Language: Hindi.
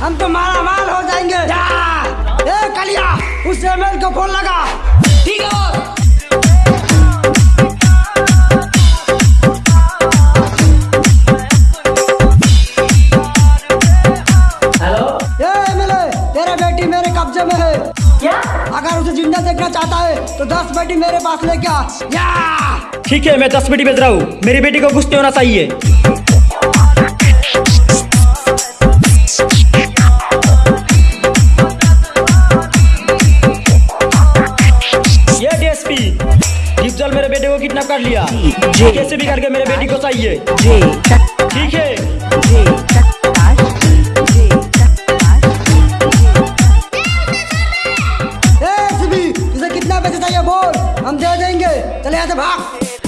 हम तो माला माल हो जाएँगे। या ए कलिया उस एमएल को फ़ोन लगा। ठीक है। Boss hello? ए एमएलए तेरा बेटी मेरे कब्जे में है। अगर उसे ज़िंदा देखना चाहता है तो दस बेटी मेरे पास लेके आ। ठीक है मैं दस बेटी भेज रहा हूँ। मेरी बेटी को कुछ नहीं होना चाहिए। कैसे भी करके मेरे बेटी को चाहिए? ठीक है। ए कितना पैसे चाहिए बोल? हम दे देंगे। चले यहाँ से भाग।